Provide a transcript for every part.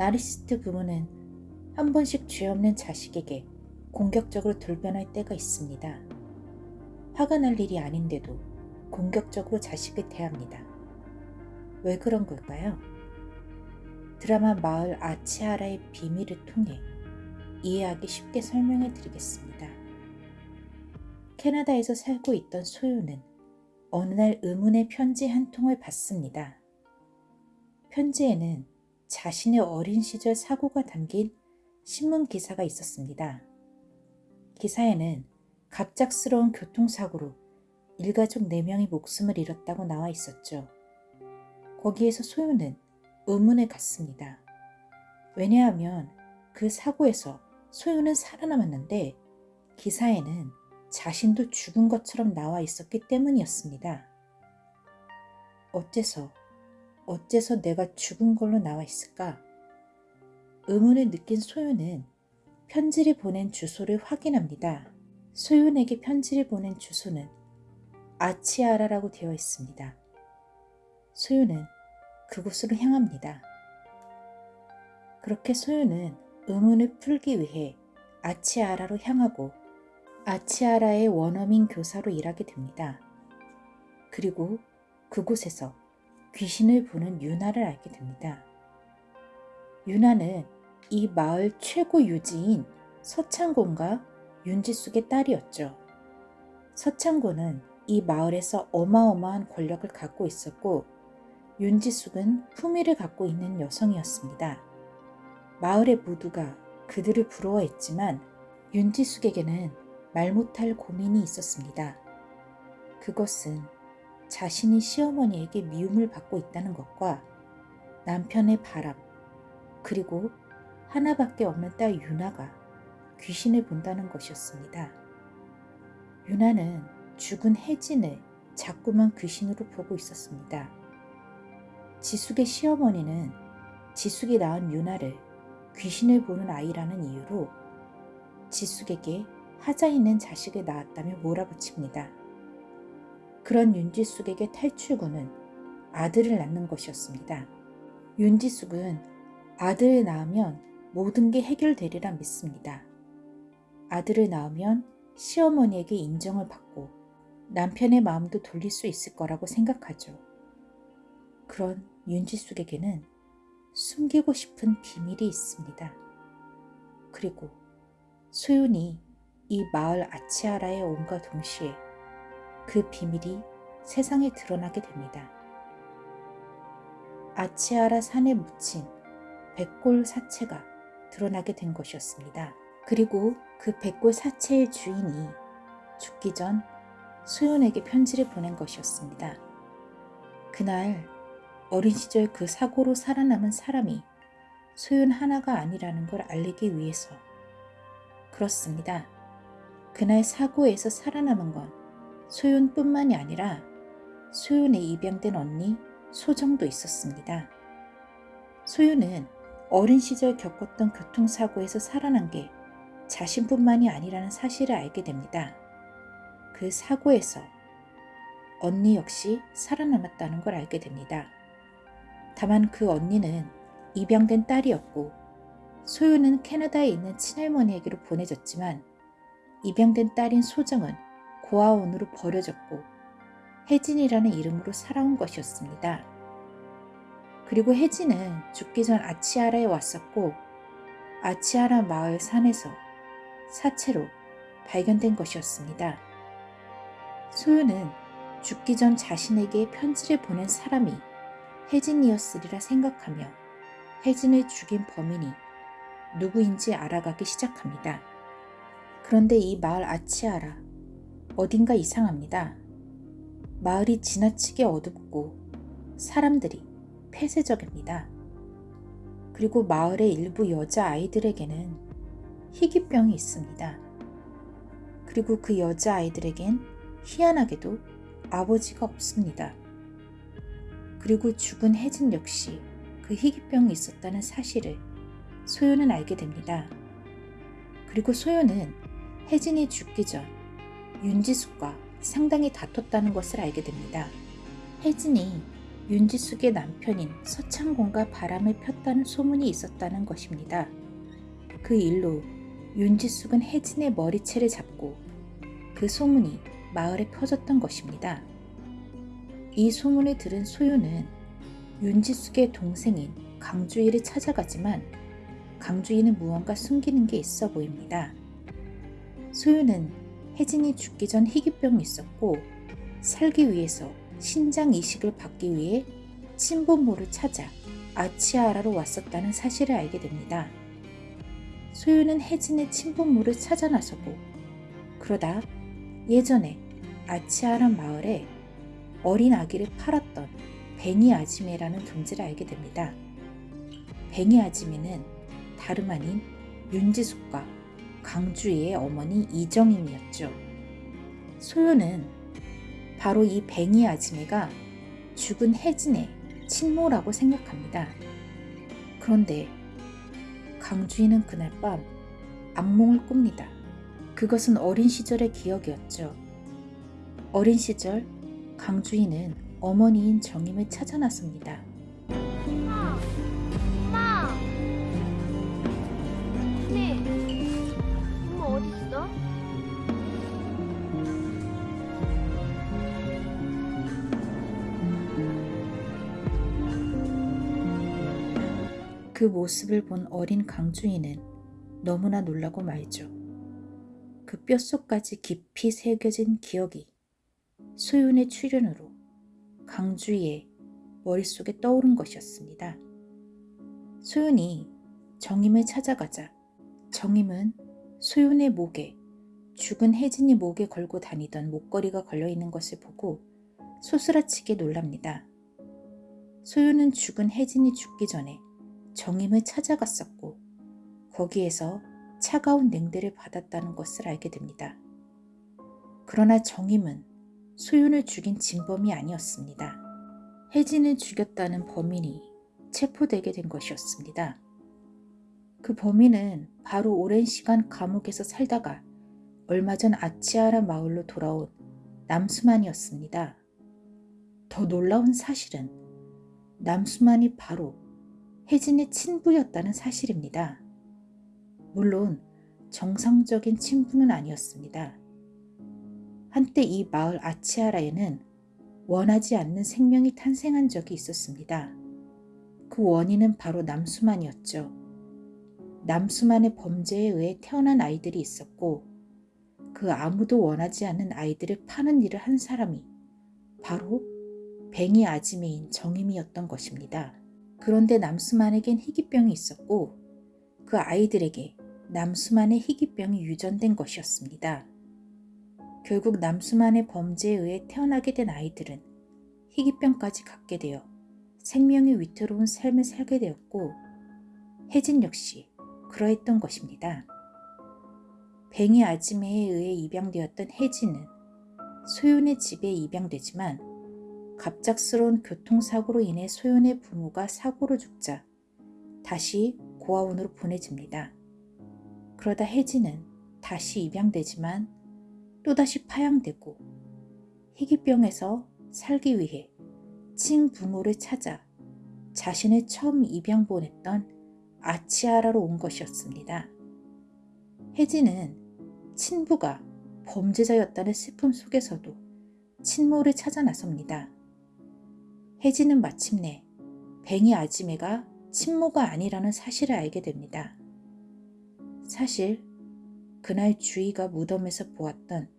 나르시스트 부모는 한 번씩 죄 없는 자식에게 공격적으로 돌변할 때가 있습니다. 화가 날 일이 아닌데도 공격적으로 자식을 대합니다. 왜 그런 걸까요? 드라마 마을 아치아라의 비밀을 통해 이해하기 쉽게 설명해 드리겠습니다. 캐나다에서 살고 있던 소유는 어느 날 의문의 편지 한 통을 받습니다. 편지에는 자신의 어린 시절 사고가 담긴 신문 기사가 있었습니다. 기사에는 갑작스러운 교통사고로 일가족 4명이 목숨을 잃었다고 나와 있었죠. 거기에서 소유는 의문에 갔습니다. 왜냐하면 그 사고에서 소유는 살아남았는데 기사에는 자신도 죽은 것처럼 나와 있었기 때문이었습니다. 어째서, 어째서 내가 죽은 걸로 나와 있을까? 의문을 느낀 소유는 편지를 보낸 주소를 확인합니다. 소윤에게 편지를 보낸 주소는 아치아라라고 되어 있습니다. 소윤은 그곳으로 향합니다. 그렇게 소윤은 의문을 풀기 위해 아치아라로 향하고 아치아라의 원어민 교사로 일하게 됩니다. 그리고 그곳에서 귀신을 보는 유나를 알게 됩니다. 유나는 이 마을 최고 유지인 서창곤과 윤지숙의 딸이었죠. 서창곤은 이 마을에서 어마어마한 권력을 갖고 있었고 윤지숙은 품위를 갖고 있는 여성이었습니다. 마을의 모두가 그들을 부러워했지만 윤지숙에게는 말 못할 고민이 있었습니다. 그것은 자신이 시어머니에게 미움을 받고 있다는 것과 남편의 바람, 그리고 하나밖에 없는 딸 유나가 귀신을 본다는 것이었습니다. 유나는 죽은 혜진을 자꾸만 귀신으로 보고 있었습니다. 지숙의 시어머니는 지숙이 낳은 유나를 귀신을 보는 아이라는 이유로 지숙에게 하자 있는 자식을 낳았다며 몰아붙입니다. 그런 윤지숙에게 탈출구는 아들을 낳는 것이었습니다. 윤지숙은 아들을 낳으면 모든 게 해결되리라 믿습니다. 아들을 낳으면 시어머니에게 인정을 받고 남편의 마음도 돌릴 수 있을 거라고 생각하죠. 그런 윤지숙에게는 숨기고 싶은 비밀이 있습니다. 그리고 소윤이 이 마을 아치아라에 온과 동시에 그 비밀이 세상에 드러나게 됩니다. 아치아라 산에 묻힌 백골 사체가 드러나게 된 것이었습니다. 그리고 그 백골 사체의 주인이 죽기 전 소윤에게 편지를 보낸 것이었습니다. 그날 어린 시절 그 사고로 살아남은 사람이 소윤 하나가 아니라는 걸 알리기 위해서 그렇습니다. 그날 사고에서 살아남은 건 소윤뿐만이 아니라 소윤의 입양된 언니 소정도 있었습니다. 소윤은 어린 시절 겪었던 교통사고에서 살아난 게 자신뿐만이 아니라는 사실을 알게 됩니다. 그 사고에서 언니 역시 살아남았다는 걸 알게 됩니다. 다만 그 언니는 입양된 딸이었고 소유는 캐나다에 있는 친할머니에게로 보내졌지만 입양된 딸인 소정은 고아원으로 버려졌고 혜진이라는 이름으로 살아온 것이었습니다. 그리고 혜진은 죽기 전 아치아라에 왔었고 아치아라 마을 산에서 사체로 발견된 것이었습니다. 소유는 죽기 전 자신에게 편지를 보낸 사람이 혜진이었으리라 생각하며 혜진을 죽인 범인이 누구인지 알아가기 시작합니다. 그런데 이 마을 아치아라 어딘가 이상합니다. 마을이 지나치게 어둡고 사람들이 폐쇄적입니다. 그리고 마을의 일부 여자아이들에게는 희귀병이 있습니다. 그리고 그 여자아이들에겐 희한하게도 아버지가 없습니다. 그리고 죽은 혜진 역시 그 희귀병이 있었다는 사실을 소요는 알게 됩니다. 그리고 소요는 혜진이 죽기 전 윤지숙과 상당히 다퉜다는 것을 알게 됩니다. 혜진이 윤지숙의 남편인 서창곤과 바람을 폈다는 소문이 있었다는 것입니다. 그 일로 윤지숙은 혜진의 머리채를 잡고 그 소문이 마을에 퍼졌던 것입니다. 이 소문을 들은 소유는 윤지숙의 동생인 강주희를 찾아가지만 강주희는 무언가 숨기는 게 있어 보입니다. 소유는 혜진이 죽기 전 희귀병이 있었고 살기 위해서 신장 이식을 받기 위해 친부모를 찾아 아치아라로 왔었다는 사실을 알게 됩니다. 소유는 혜진의 친부모를 찾아 나서고 그러다 예전에 아치아란 마을에 어린 아기를 팔았던 뱅이 아지매라는 존재를 알게 됩니다. 뱅이 아지매는 다름 아닌 윤지숙과 강주희의 어머니 이정임이었죠. 소유는 바로 이 뱅이 아지매가 죽은 혜진의 친모라고 생각합니다. 그런데 강주희는 그날 밤 악몽을 꿉니다. 그것은 어린 시절의 기억이었죠. 어린 시절 강주희는 어머니인 정임을 찾아 나섭니다. 그 모습을 본 어린 강주희는 너무나 놀라고 말죠. 그 뼛속까지 깊이 새겨진 기억이 소윤의 출현으로 강주희의 머릿속에 떠오른 것이었습니다. 소윤이 정임을 찾아가자 정임은 소윤의 목에 죽은 혜진이 목에 걸고 다니던 목걸이가 걸려 있는 것을 보고 소스라치게 놀랍니다. 소윤은 죽은 혜진이 죽기 전에 정임을 찾아갔었고 거기에서 차가운 냉대를 받았다는 것을 알게 됩니다. 그러나 정임은 소윤을 죽인 진범이 아니었습니다. 혜진을 죽였다는 범인이 체포되게 된 것이었습니다. 그 범인은 바로 오랜 시간 감옥에서 살다가 얼마 전 아치아라 마을로 돌아온 남수만이었습니다. 더 놀라운 사실은 남수만이 바로 혜진의 친부였다는 사실입니다. 물론 정상적인 친부는 아니었습니다. 한때 이 마을 아치아라에는 원하지 않는 생명이 탄생한 적이 있었습니다. 그 원인은 바로 남수만이었죠. 남수만의 범죄에 의해 태어난 아이들이 있었고 그 아무도 원하지 않는 아이들을 파는 일을 한 사람이 바로 뱅이 아지매인 정임이었던 것입니다. 그런데 남수만에겐 희귀병이 있었고 그 아이들에게 남수만의 희귀병이 유전된 것이었습니다. 결국 남수만의 범죄에 의해 태어나게 된 아이들은 희귀병까지 갖게 되어 생명이 위태로운 삶을 살게 되었고 혜진 역시 그러했던 것입니다. 뱅이 아지매에 의해 입양되었던 혜진은 소윤의 집에 입양되지만 갑작스러운 교통사고로 인해 소윤의 부모가 사고로 죽자 다시 고아원으로 보내집니다. 그러다 혜진은 다시 입양되지만 또다시 파양되고 희귀병에서 살기 위해 친부모를 찾아 자신을 처음 입양 보냈던 아치아라로 온 것이었습니다. 혜진은 친부가 범죄자였다는 슬픔 속에서도 친모를 찾아 나섭니다. 혜진은 마침내 뱅이 아지매가 친모가 아니라는 사실을 알게 됩니다. 사실 그날 주희가 무덤에서 보았던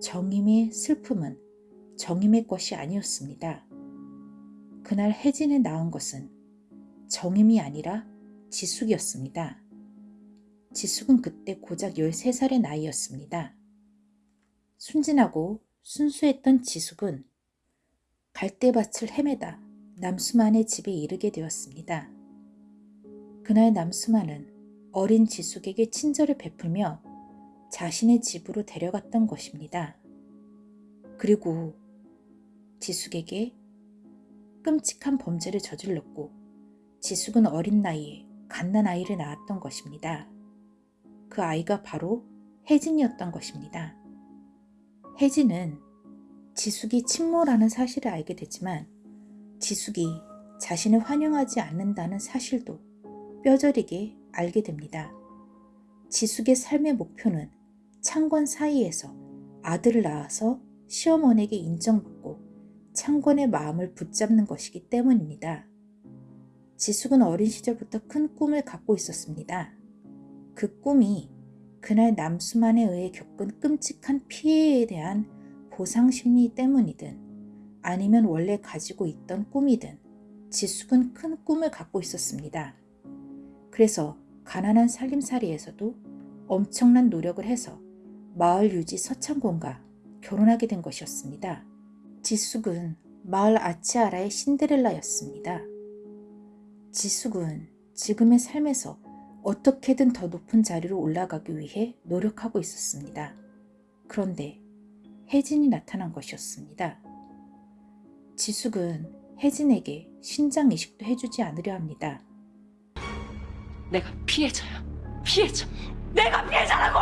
정임의 슬픔은 정임의 것이 아니었습니다. 그날 혜진에 낳은 것은 정임이 아니라 지숙이었습니다. 지숙은 그때 고작 13살의 나이였습니다. 순진하고 순수했던 지숙은 갈대밭을 헤매다 남수만의 집에 이르게 되었습니다. 그날 남수만은 어린 지숙에게 친절을 베풀며 자신의 집으로 데려갔던 것입니다. 그리고 지숙에게 끔찍한 범죄를 저질렀고 지숙은 어린 나이에 갓난 아이를 낳았던 것입니다. 그 아이가 바로 혜진이었던 것입니다. 혜진은 지숙이 친모라는 사실을 알게 되지만 지숙이 자신을 환영하지 않는다는 사실도 뼈저리게 알게 됩니다. 지숙의 삶의 목표는 창권 사이에서 아들을 낳아서 시어머니에게 인정받고 창권의 마음을 붙잡는 것이기 때문입니다. 지숙은 어린 시절부터 큰 꿈을 갖고 있었습니다. 그 꿈이 그날 남수만에 의해 겪은 끔찍한 피해에 대한 보상 심리 때문이든 아니면 원래 가지고 있던 꿈이든 지숙은 큰 꿈을 갖고 있었습니다. 그래서 가난한 살림살이에서도 엄청난 노력을 해서 마을 유지 서창곤과 결혼하게 된 것이었습니다. 지숙은 마을 아치아라의 신데렐라였습니다. 지숙은 지금의 삶에서 어떻게든 더 높은 자리로 올라가기 위해 노력하고 있었습니다. 그런데 혜진이 나타난 것이었습니다. 지숙은 혜진에게 신장 이식도 해주지 않으려 합니다. 내가 피해자야. 피해자. 내가 피해자라고!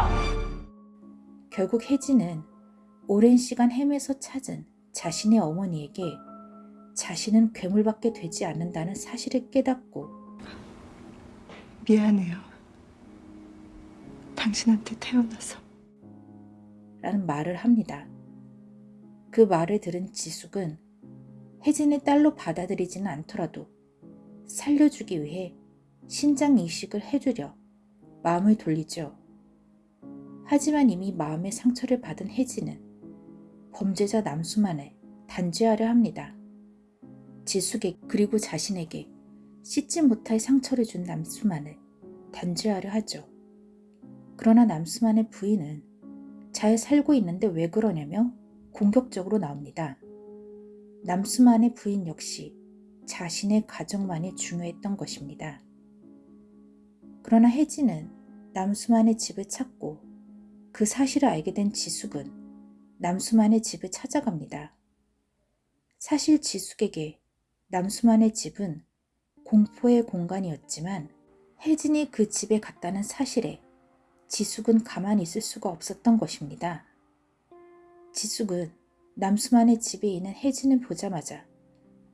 결국 혜진은 오랜 시간 헤매서 찾은 자신의 어머니에게 자신은 괴물밖에 되지 않는다는 사실을 깨닫고 미안해요. 당신한테 태어나서. 라는 말을 합니다. 그 말을 들은 지숙은 혜진의 딸로 받아들이지는 않더라도 살려주기 위해 신장 이식을 해주려 마음을 돌리죠. 하지만 이미 마음의 상처를 받은 혜진은 범죄자 남수만을 단죄하려 합니다. 지숙에 그리고 자신에게 씻지 못할 상처를 준 남수만을 단죄하려 하죠. 그러나 남수만의 부인은 잘 살고 있는데 왜 그러냐며 공격적으로 나옵니다. 남수만의 부인 역시 자신의 가정만이 중요했던 것입니다. 그러나 혜진은 남수만의 집을 찾고 그 사실을 알게 된 지숙은 남수만의 집을 찾아갑니다. 사실 지숙에게 남수만의 집은 공포의 공간이었지만 혜진이 그 집에 갔다는 사실에 지숙은 가만히 있을 수가 없었던 것입니다. 지숙은 남수만의 집에 있는 혜진을 보자마자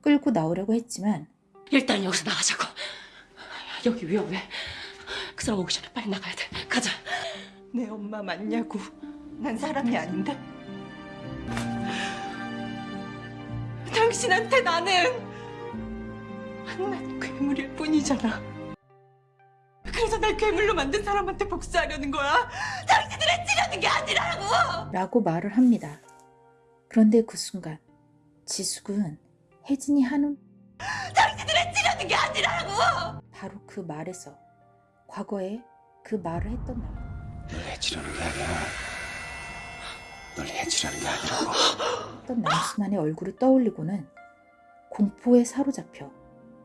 끌고 나오려고 했지만 일단 여기서 나가자고. 여기 위험해. 그 사람 오기 전에 빨리 나가야 돼. 가자. 내 엄마 맞냐고. 난 사람이 아닌데. 당신한테 나는 난 괴물일 뿐이잖아. 그래서 날 괴물로 만든 사람한테 복수하려는 거야. 당신들의 찌려는 게 아니라고. 라고 말을 합니다. 그런데 그 순간 지숙은 혜진이 하는 당신들의 찌려는 게 아니라고. 바로 그 말에서 과거에 그 말을 했던 남널 해치려는 게 아니야. 널 해치려는 게 아니라고. 했던 남수만의 얼굴을 떠올리고는 공포에 사로잡혀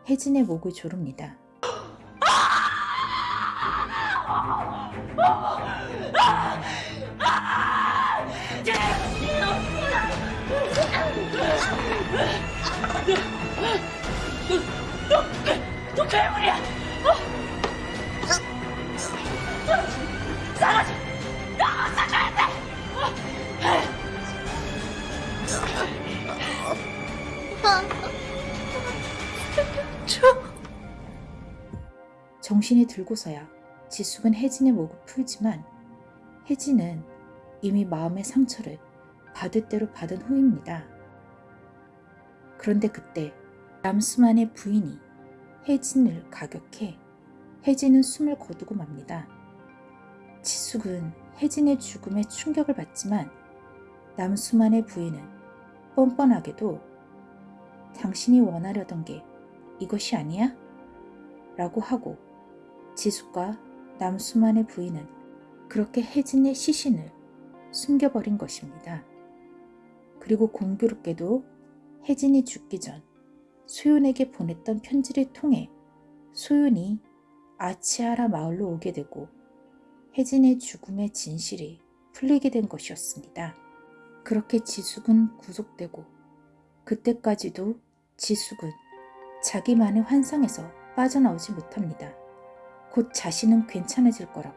혜진의 목을 조릅니다. 정신이 들고서야 지숙은 혜진의 목을 풀지만 혜진은 이미 마음의 상처를 받을 대로 받은 후입니다. 그런데 그때 남수만의 부인이 혜진을 가격해 혜진은 숨을 거두고 맙니다. 지숙은 혜진의 죽음에 충격을 받지만 남수만의 부인은 뻔뻔하게도 당신이 원하려던 게 이것이 아니야? 라고 하고 지숙과 남수만의 부인은 그렇게 혜진의 시신을 숨겨버린 것입니다. 그리고 공교롭게도 혜진이 죽기 전 소윤에게 보냈던 편지를 통해 소윤이 아치하라 마을로 오게 되고 혜진의 죽음의 진실이 풀리게 된 것이었습니다. 그렇게 지숙은 구속되고 그때까지도 지숙은 자기만의 환상에서 빠져나오지 못합니다. 곧 자신은 괜찮아질 거라고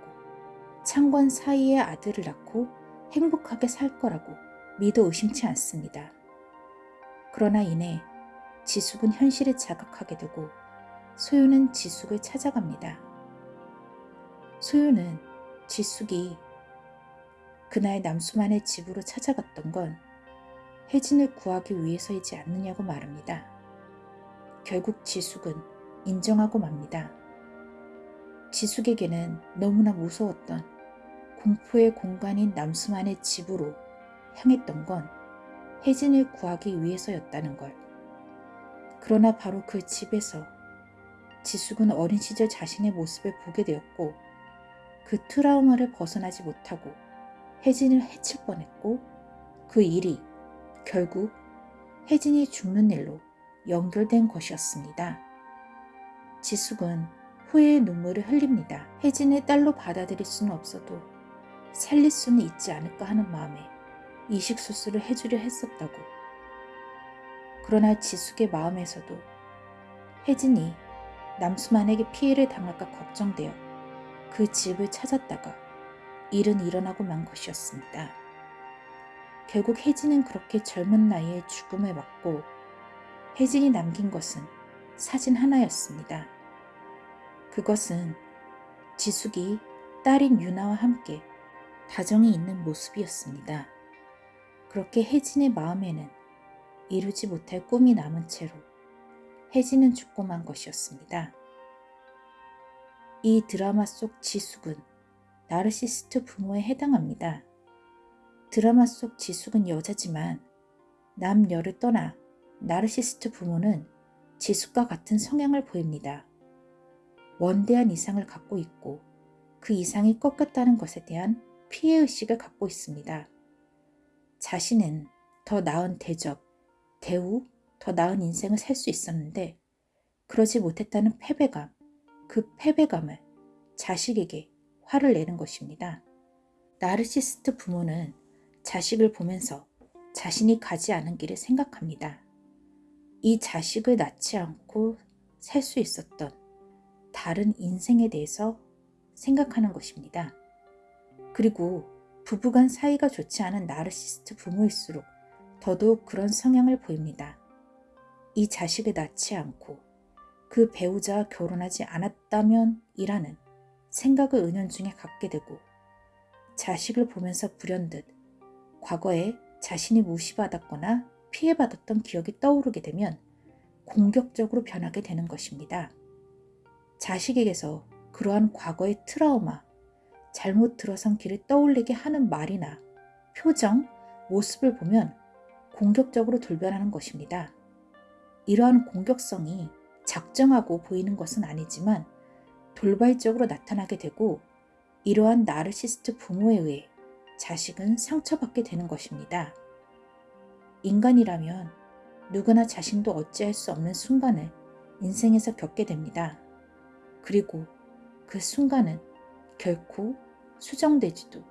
창권 사이에 아들을 낳고 행복하게 살 거라고 믿어 의심치 않습니다. 그러나 이내 지숙은 현실을 자각하게 되고 소유는 지숙을 찾아갑니다. 소유는 지숙이 그날 남수만의 집으로 찾아갔던 건 혜진을 구하기 위해서이지 않느냐고 말합니다. 결국 지숙은 인정하고 맙니다. 지숙에게는 너무나 무서웠던 공포의 공간인 남수만의 집으로 향했던 건 혜진을 구하기 위해서였다는 걸. 그러나 바로 그 집에서 지숙은 어린 시절 자신의 모습을 보게 되었고 그 트라우마를 벗어나지 못하고 혜진을 해칠 뻔했고 그 일이 결국 혜진이 죽는 일로 연결된 것이었습니다. 지숙은 후회의 눈물을 흘립니다. 혜진을 딸로 받아들일 수는 없어도 살릴 수는 있지 않을까 하는 마음에 이식 수술을 해주려 했었다고. 그러나 지숙의 마음에서도 혜진이 남수만에게 피해를 당할까 걱정되어 그 집을 찾았다가 일은 일어나고 만 것이었습니다. 결국 혜진은 그렇게 젊은 나이에 죽음을 맞고 혜진이 남긴 것은 사진 하나였습니다. 그것은 지숙이 딸인 유나와 함께 다정이 있는 모습이었습니다. 그렇게 혜진의 마음에는 이루지 못할 꿈이 남은 채로 혜진은 죽고 만 것이었습니다. 이 드라마 속 지숙은 나르시스트 부모에 해당합니다. 드라마 속 지숙은 여자지만 남녀를 떠나 나르시스트 부모는 지숙과 같은 성향을 보입니다. 원대한 이상을 갖고 있고 그 이상이 꺾였다는 것에 대한 피해의식을 갖고 있습니다. 자신은 더 나은 대접, 대우, 더 나은 인생을 살 수 있었는데 그러지 못했다는 패배감, 그 패배감을 자식에게 화를 내는 것입니다. 나르시스트 부모는 자식을 보면서 자신이 가지 않은 길을 생각합니다. 이 자식을 낳지 않고 살 수 있었던 다른 인생에 대해서 생각하는 것입니다. 그리고 부부간 사이가 좋지 않은 나르시스트 부모일수록 더더욱 그런 성향을 보입니다. 이 자식을 낳지 않고 그 배우자와 결혼하지 않았다면 이라는 생각을 은연중에 갖게 되고 자식을 보면서 불현듯 과거에 자신이 무시받았거나 피해받았던 기억이 떠오르게 되면 공격적으로 변하게 되는 것입니다. 자식에게서 그러한 과거의 트라우마, 잘못 들어선 길을 떠올리게 하는 말이나 표정, 모습을 보면 공격적으로 돌변하는 것입니다. 이러한 공격성이 작정하고 보이는 것은 아니지만 돌발적으로 나타나게 되고 이러한 나르시스트 부모에 의해 자식은 상처받게 되는 것입니다. 인간이라면 누구나 자신도 어찌할 수 없는 순간을 인생에서 겪게 됩니다. 그리고 그 순간은 결코 수정되지도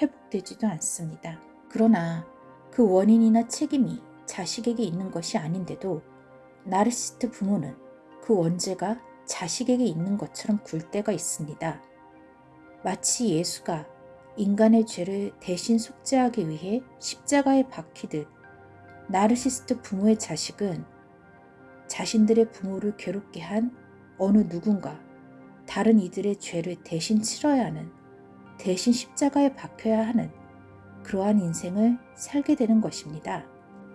회복되지도 않습니다. 그러나 그 원인이나 책임이 자식에게 있는 것이 아닌데도 나르시스트 부모는 그 원죄가 자식에게 있는 것처럼 굴 때가 있습니다. 마치 예수가 인간의 죄를 대신 속죄하기 위해 십자가에 박히듯 나르시스트 부모의 자식은 자신들의 부모를 괴롭게 한 어느 누군가 다른 이들의 죄를 대신 치러야 하는 대신 십자가에 박혀야 하는 그러한 인생을 살게 되는 것입니다.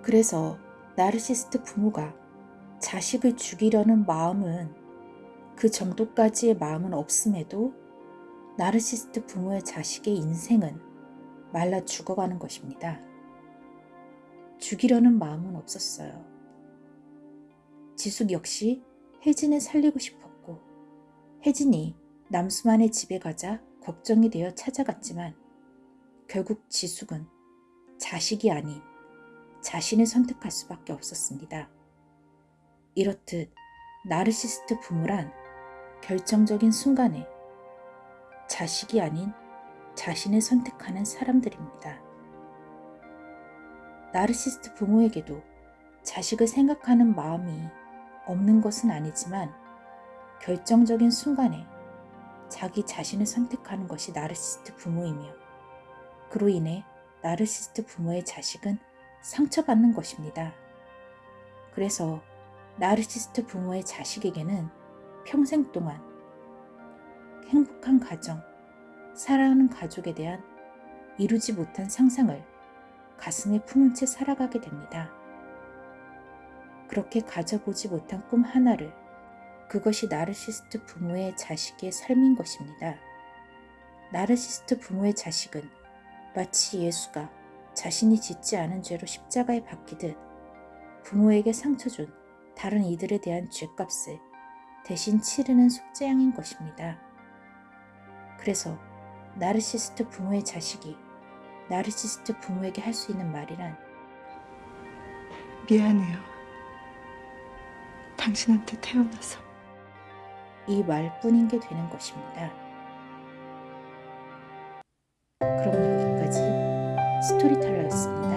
그래서 나르시스트 부모가 자식을 죽이려는 마음은 그 정도까지의 마음은 없음에도 나르시스트 부모의 자식의 인생은 말라 죽어가는 것입니다. 죽이려는 마음은 없었어요. 지숙 역시 혜진을 살리고 싶었고 혜진이 남수만의 집에 가자 걱정이 되어 찾아갔지만 결국 지숙은 자식이 아닌 자신을 선택할 수밖에 없었습니다. 이렇듯 나르시스트 부모란 결정적인 순간에 자식이 아닌 자신을 선택하는 사람들입니다. 나르시스트 부모에게도 자식을 생각하는 마음이 없는 것은 아니지만 결정적인 순간에 자기 자신을 선택하는 것이 나르시스트 부모이며 그로 인해 나르시스트 부모의 자식은 상처받는 것입니다. 그래서 나르시스트 부모의 자식에게는 평생 동안 행복한 가정, 사랑하는 가족에 대한 이루지 못한 상상을 가슴에 품은 채 살아가게 됩니다. 그렇게 가져보지 못한 꿈 하나를 그것이 나르시스트 부모의 자식의 삶인 것입니다. 나르시스트 부모의 자식은 마치 예수가 자신이 짓지 않은 죄로 십자가에 박히듯 부모에게 상처 준 다른 이들에 대한 죄값을 대신 치르는 속죄양인 것입니다. 그래서 나르시스트 부모의 자식이 나르시스트 부모에게 할 수 있는 말이란 미안해요. 당신한테 태어나서. 이 말뿐인 게 되는 것입니다. 그럼 여기까지 스토리텔러였습니다.